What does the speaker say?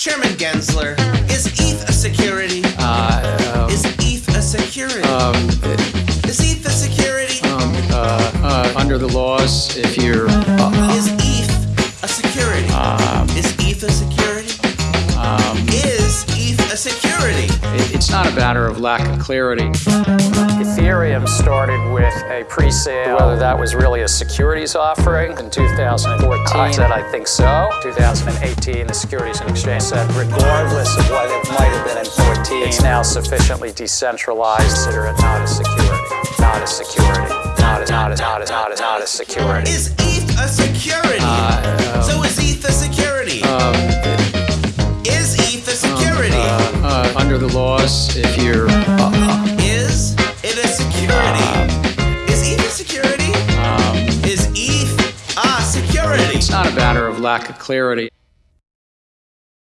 Chairman Gensler, is ETH a security? Uh, Is ETH a security? um, Is ETH a security? um, uh, uh, under the laws, if you're, uh, Is ETH a security? Is ETH a security? Is ETH a security? it- it's not a matter of lack of clarity. Ethereum started with a pre-sale. Whether that was really a securities offering in 2014, I said I think so. 2018, the Securities and Exchange said regardless of what it might have been in 14, it's now sufficiently decentralized. Consider it not a security, not a security, not a not a not a not a not a security. Is ETH a security? so is ETH a security? Um, is ETH a security? Uh, under the laws, if you're, uh, it's not a matter of lack of clarity.